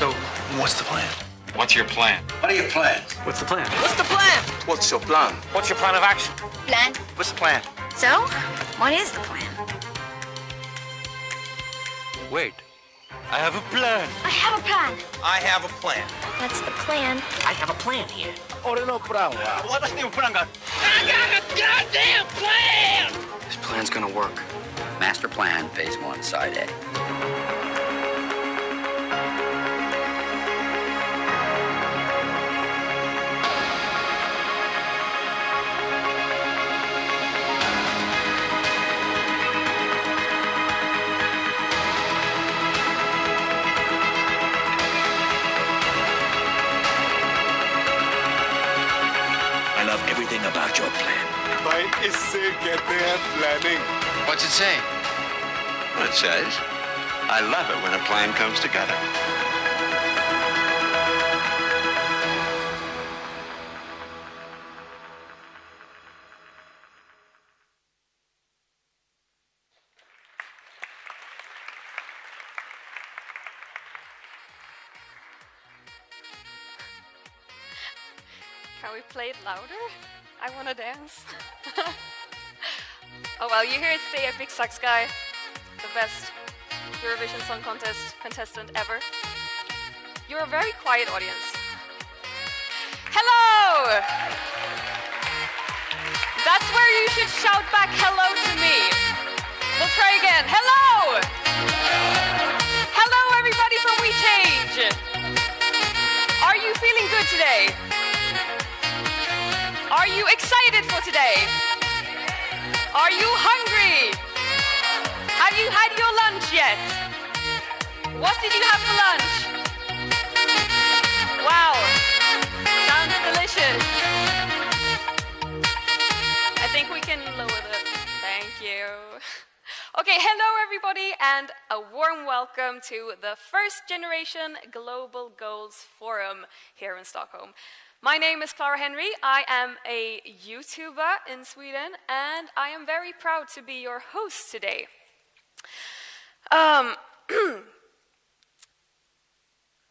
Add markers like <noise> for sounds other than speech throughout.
So, what's the plan? What's your plan? What are your plans? What's the plan? What's the plan? What's your plan? What's your plan of action? Plan. What's the plan? So, what is the plan? Wait. I have a plan. I have a plan. I have a plan. That's the plan. I have a plan here. Ore no plan. What is your plan? I got a goddamn plan! This plan's gonna work. Master plan, phase one, side A. I love everything about your plan. भाई इससे कहते हैं planning What's it say? It says, I love it when a plan comes together. Can we play it louder? I wanna dance. <laughs> oh well, you hear today the Epic Sax guy, the best Eurovision Song Contest contestant ever. You're a very quiet audience. Hello! That's where you should shout back excited for today? Are you hungry? Have you had your lunch yet? What did you have for lunch? Wow, sounds delicious. I think we can lower the. Thank you. Okay, hello everybody, and a warm welcome to the first generation Global Goals Forum here in Stockholm. My name is Clara Henry. I am a YouTuber in Sweden, and I am very proud to be your host today. Um, <clears throat>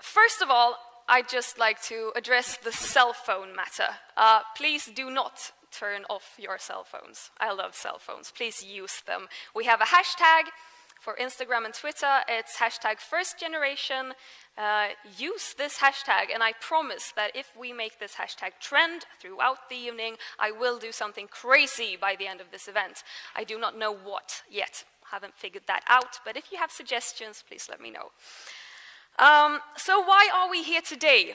First of all, I'd just like to address the cell phone matter. Uh, please do not turn off your cell phones. I love cell phones. Please use them. We have a hashtag for Instagram and Twitter. It's hashtag first generation. Uh, use this hashtag, and I promise that if we make this hashtag trend throughout the evening, I will do something crazy by the end of this event. I do not know what yet. Haven't figured that out, but if you have suggestions, please let me know. Um, so, why are we here today?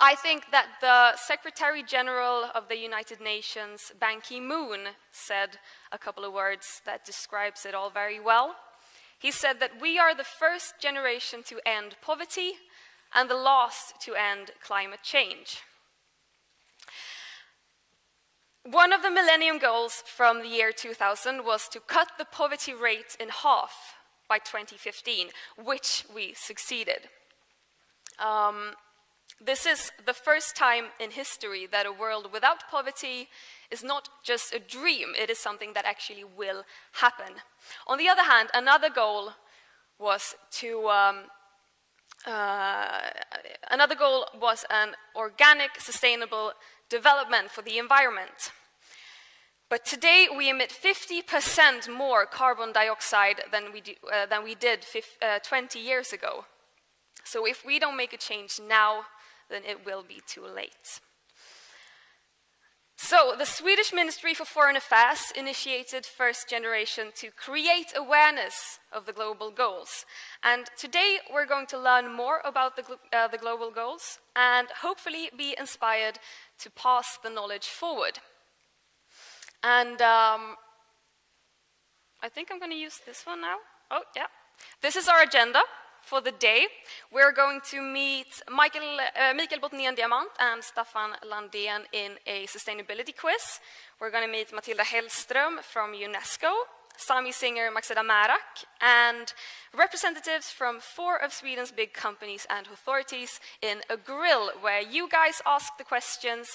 I think that the Secretary General of the United Nations, Ban Ki moon, said a couple of words that describes it all very well. He said that we are the first generation to end poverty and the last to end climate change. One of the Millennium Goals from the year 2000 was to cut the poverty rate in half by 2015, which we succeeded. Um, this is the first time in history that a world without poverty is not just a dream, it is something that actually will happen. On the other hand, another goal was to um, uh, another goal was an organic, sustainable development for the environment. But today we emit 50% more carbon dioxide than we, do, uh, than we did uh, 20 years ago. So if we don't make a change now, then it will be too late. So, the Swedish Ministry for Foreign Affairs initiated First Generation to create awareness of the global goals. And today we're going to learn more about the, uh, the global goals and hopefully be inspired to pass the knowledge forward. And um, I think I'm going to use this one now. Oh, yeah. This is our agenda for the day. We're going to meet Michael, uh, Mikael Botnén Diamant and Staffan Landén in a sustainability quiz. We're going to meet Matilda Hellström from UNESCO, Sami singer Maxida Märak, and representatives from four of Sweden's big companies and authorities in a grill where you guys ask the questions.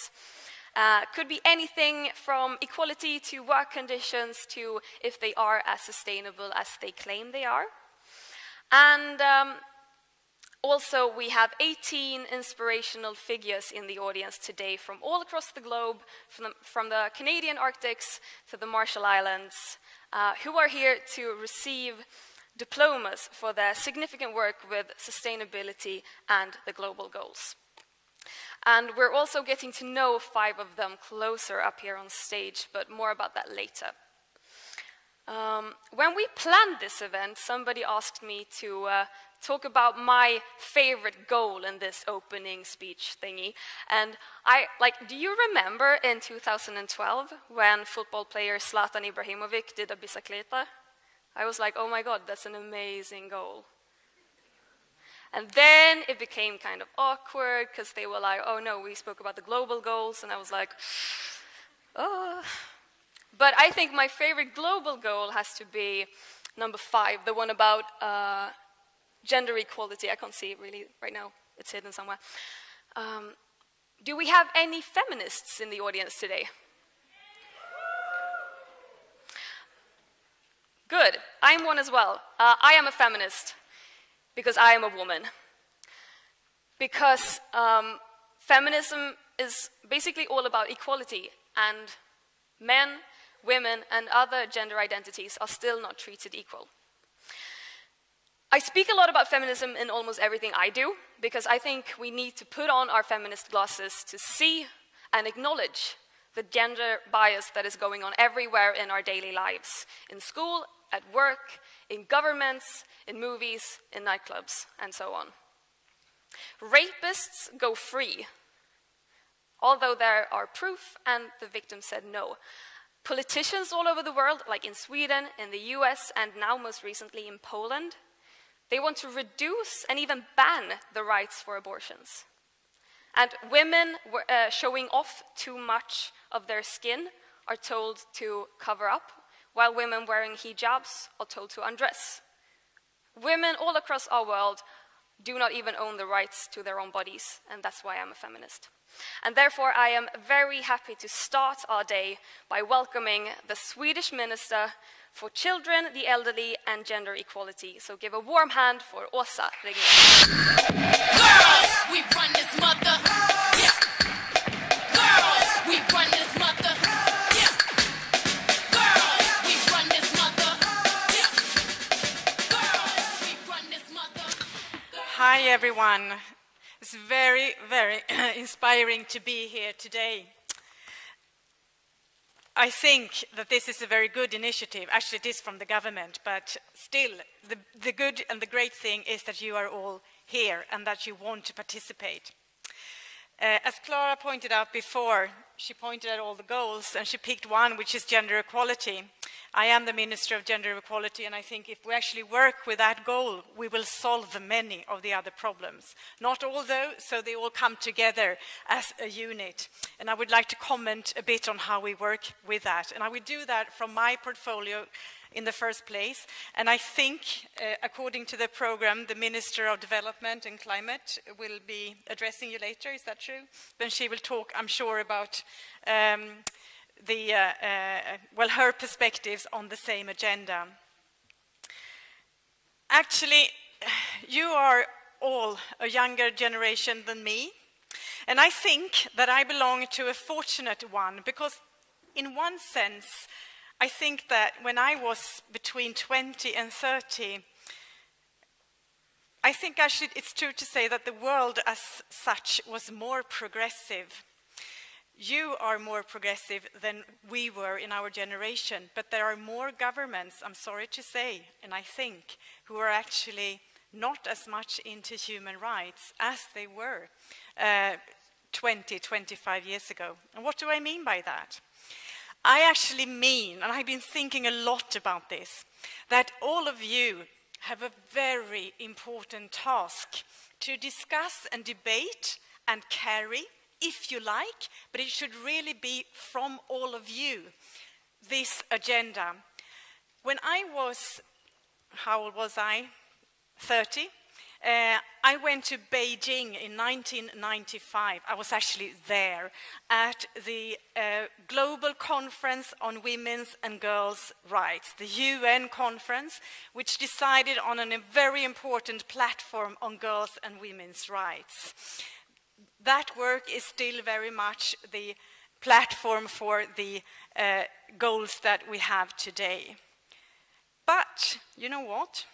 Uh, could be anything from equality to work conditions to if they are as sustainable as they claim they are. And um, Also, we have 18 inspirational figures in the audience today from all across the globe, from the, from the Canadian Arctics to the Marshall Islands, uh, who are here to receive diplomas for their significant work with sustainability and the global goals. And we're also getting to know five of them closer up here on stage, but more about that later. Um, when we planned this event, somebody asked me to uh, talk about my favorite goal in this opening speech thingy. And I, like, do you remember in 2012 when football player Zlatan Ibrahimovic did a bicicleta? I was like, oh my god, that's an amazing goal. And then it became kind of awkward because they were like, oh no, we spoke about the global goals. And I was like, oh. <sighs> But I think my favorite global goal has to be number five, the one about uh, gender equality. I can't see it really right now, it's hidden somewhere. Um, do we have any feminists in the audience today? Good. I'm one as well. Uh, I am a feminist because I am a woman. Because um, feminism is basically all about equality, and men, women, and other gender identities are still not treated equal. I speak a lot about feminism in almost everything I do because I think we need to put on our feminist glasses to see and acknowledge the gender bias that is going on everywhere in our daily lives in school, at work, in governments, in movies, in nightclubs, and so on. Rapists go free, although there are proof and the victim said no. Politicians all over the world, like in Sweden, in the US, and now most recently in Poland, they want to reduce and even ban the rights for abortions. And women uh, showing off too much of their skin are told to cover up, while women wearing hijabs are told to undress. Women all across our world do not even own the rights to their own bodies, and that's why I'm a feminist. And therefore, I am very happy to start our day by welcoming the Swedish Minister for children, the elderly, and gender equality. So give a warm hand for Åsa Regnér. Girls, we run this mother. Everyone. It's very, very <clears throat> inspiring to be here today. I think that this is a very good initiative. Actually, it is from the government, but still, the, the good and the great thing is that you are all here and that you want to participate. Uh, as Clara pointed out before, she pointed at all the goals and she picked one, which is gender equality. I am the Minister of Gender Equality, and I think if we actually work with that goal, we will solve many of the other problems. Not all, though, so they all come together as a unit. And I would like to comment a bit on how we work with that. And I will do that from my portfolio in the first place. And I think, uh, according to the program, the Minister of Development and Climate will be addressing you later. Is that true? Then she will talk, I'm sure, about um, the, uh, uh, well, her perspectives on the same agenda. Actually, you are all a younger generation than me, and I think that I belong to a fortunate one because, in one sense, I think that when I was between 20 and 30, I think actually it's true to say that the world as such was more progressive you are more progressive than we were in our generation, but there are more governments, I'm sorry to say, and I think, who are actually not as much into human rights as they were uh, 20, 25 years ago. And what do I mean by that? I actually mean, and I've been thinking a lot about this, that all of you have a very important task to discuss and debate and carry if you like, but it should really be from all of you, this agenda. When I was, how old was I? 30. Uh, I went to Beijing in 1995. I was actually there at the uh, Global Conference on Women's and Girls' Rights, the UN conference, which decided on a very important platform on girls' and women's rights. That work is still very much the platform for the uh, goals that we have today. But you know what?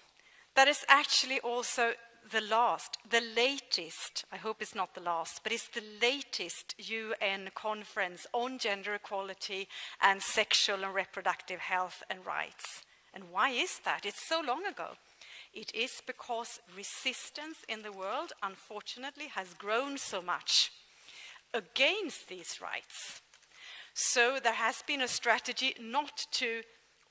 That is actually also the last, the latest, I hope it's not the last, but it's the latest UN conference on gender equality and sexual and reproductive health and rights. And why is that? It's so long ago. It is because resistance in the world, unfortunately, has grown so much against these rights. So there has been a strategy not to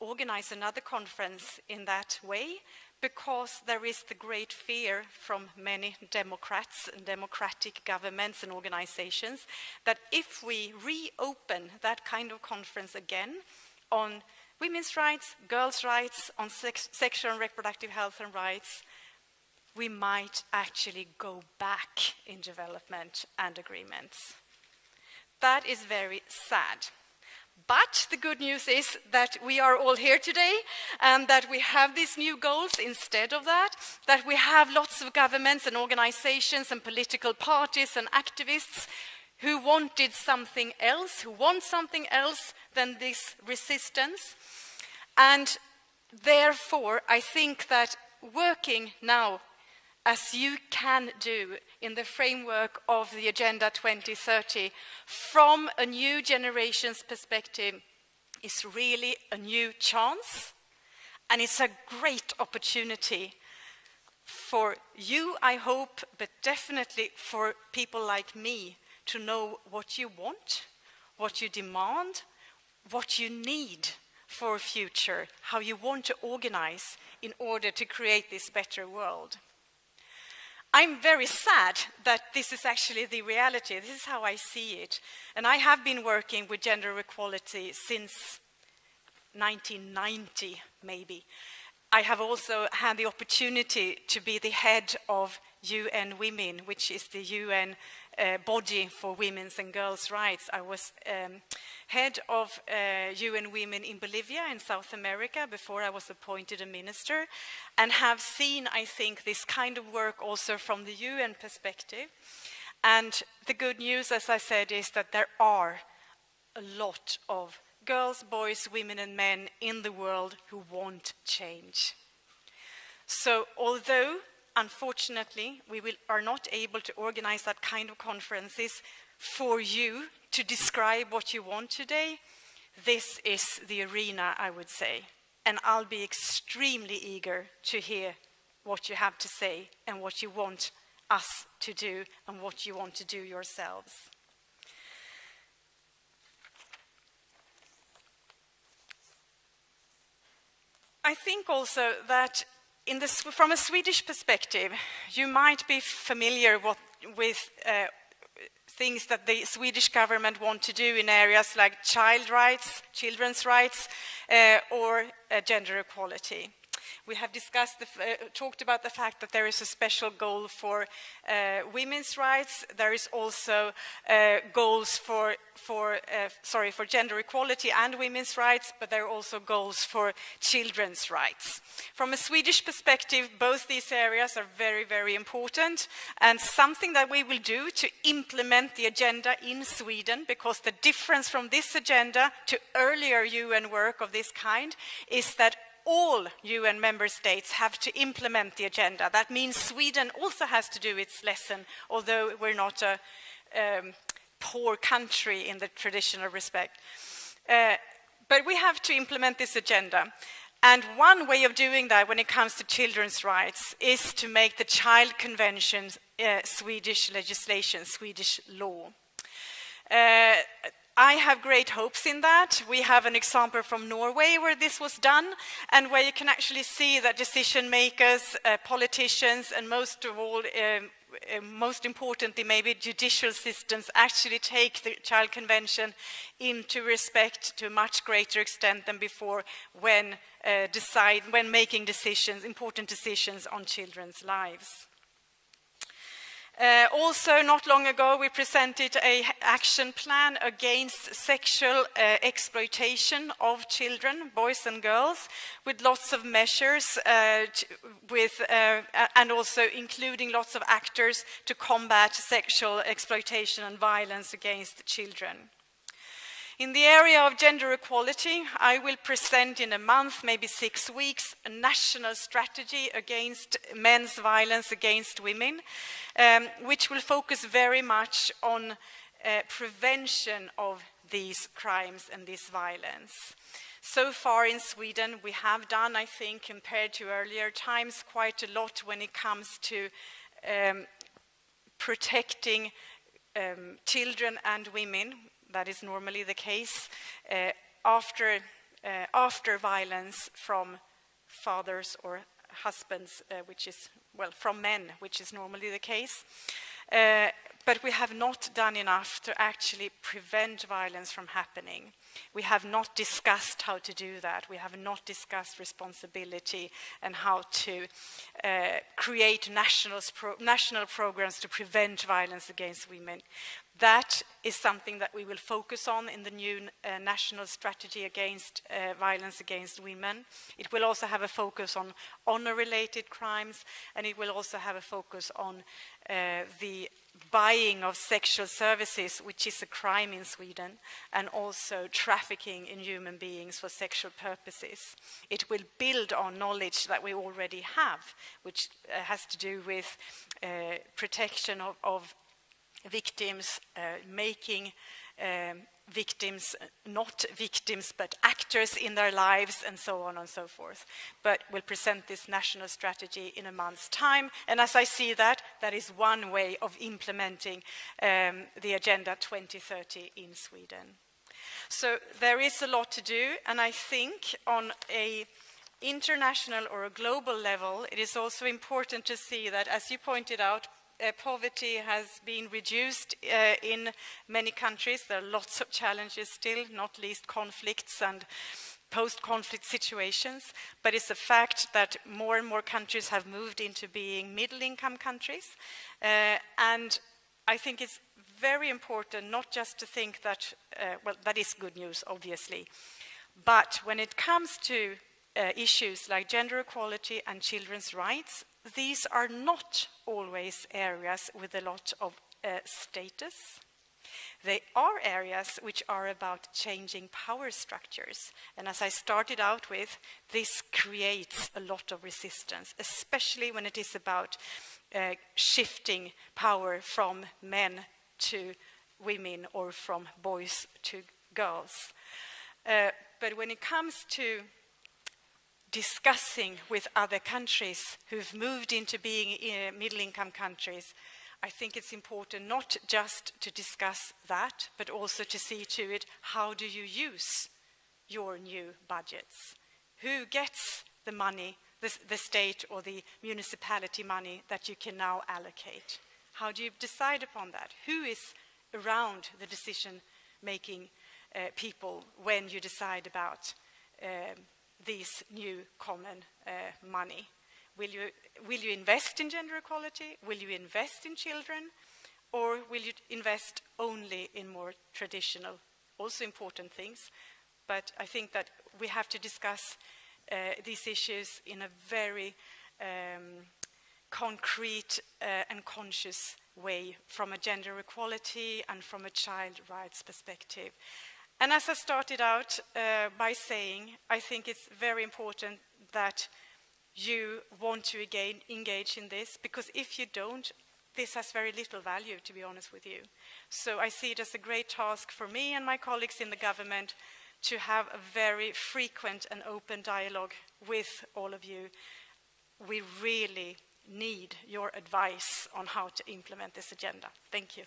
organize another conference in that way, because there is the great fear from many Democrats and democratic governments and organizations that if we reopen that kind of conference again on women's rights, girls' rights, on sex sexual and reproductive health and rights, we might actually go back in development and agreements. That is very sad. But the good news is that we are all here today and that we have these new goals instead of that, that we have lots of governments and organizations and political parties and activists who wanted something else, who want something else than this resistance. And therefore, I think that working now as you can do in the framework of the Agenda 2030 from a new generation's perspective is really a new chance and it's a great opportunity for you, I hope, but definitely for people like me to know what you want, what you demand, what you need for a future, how you want to organize in order to create this better world. I'm very sad that this is actually the reality. This is how I see it. And I have been working with gender equality since 1990, maybe. I have also had the opportunity to be the head of UN Women, which is the UN uh, body for women's and girls' rights. I was um, head of uh, UN Women in Bolivia in South America before I was appointed a minister, and have seen, I think, this kind of work also from the UN perspective. And the good news, as I said, is that there are a lot of girls, boys, women, and men in the world who want change. So, although unfortunately we will, are not able to organize that kind of conferences for you to describe what you want today, this is the arena, I would say. And I'll be extremely eager to hear what you have to say and what you want us to do and what you want to do yourselves. I think also that the, from a Swedish perspective, you might be familiar what, with uh, things that the Swedish government want to do in areas like child rights, children's rights, uh, or uh, gender equality. We have discussed, the, uh, talked about the fact that there is a special goal for uh, women's rights. There is also uh, goals for, for uh, sorry, for gender equality and women's rights, but there are also goals for children's rights. From a Swedish perspective, both these areas are very, very important, and something that we will do to implement the agenda in Sweden, because the difference from this agenda to earlier UN work of this kind is that all UN member states have to implement the agenda. That means Sweden also has to do its lesson, although we're not a um, poor country in the traditional respect. Uh, but we have to implement this agenda. And one way of doing that when it comes to children's rights is to make the Child Convention uh, Swedish legislation, Swedish law. Uh, I have great hopes in that. We have an example from Norway where this was done, and where you can actually see that decision makers, uh, politicians, and most of all, um, uh, most importantly, maybe judicial systems actually take the Child Convention into respect to a much greater extent than before when, uh, decide, when making decisions, important decisions on children's lives. Uh, also, not long ago, we presented an action plan against sexual uh, exploitation of children, boys and girls, with lots of measures, uh, with, uh, and also including lots of actors to combat sexual exploitation and violence against children. In the area of gender equality, I will present in a month, maybe six weeks, a national strategy against men's violence against women, um, which will focus very much on uh, prevention of these crimes and this violence. So far in Sweden, we have done, I think, compared to earlier times, quite a lot when it comes to um, protecting um, children and women that is normally the case uh, after, uh, after violence from fathers or husbands, uh, which is, well, from men, which is normally the case. Uh, but we have not done enough to actually prevent violence from happening. We have not discussed how to do that. We have not discussed responsibility and how to uh, create national, pro national programs to prevent violence against women. That is something that we will focus on in the new uh, national strategy against uh, violence against women. It will also have a focus on honor-related crimes, and it will also have a focus on uh, the buying of sexual services, which is a crime in Sweden, and also trafficking in human beings for sexual purposes. It will build on knowledge that we already have, which uh, has to do with uh, protection of, of victims, uh, making um, victims not victims but actors in their lives and so on and so forth. But we'll present this national strategy in a month's time. And as I see that, that is one way of implementing um, the Agenda 2030 in Sweden. So there is a lot to do, and I think on a international or a global level, it is also important to see that, as you pointed out, uh, poverty has been reduced uh, in many countries. There are lots of challenges still, not least conflicts and post-conflict situations, but it's a fact that more and more countries have moved into being middle-income countries. Uh, and I think it's very important not just to think that, uh, well, that is good news, obviously, but when it comes to uh, issues like gender equality and children's rights, these are not always areas with a lot of uh, status. They are areas which are about changing power structures. And as I started out with, this creates a lot of resistance, especially when it is about uh, shifting power from men to women or from boys to girls. Uh, but when it comes to discussing with other countries who've moved into being uh, middle-income countries, I think it's important not just to discuss that, but also to see to it, how do you use your new budgets? Who gets the money, the, the state or the municipality money that you can now allocate? How do you decide upon that? Who is around the decision-making uh, people when you decide about um, this new common uh, money? Will you, will you invest in gender equality? Will you invest in children? Or will you invest only in more traditional, also important things? But I think that we have to discuss uh, these issues in a very um, concrete uh, and conscious way from a gender equality and from a child rights perspective. And as I started out uh, by saying, I think it's very important that you want to again engage in this, because if you don't, this has very little value, to be honest with you. So I see it as a great task for me and my colleagues in the government to have a very frequent and open dialogue with all of you. We really need your advice on how to implement this agenda. Thank you.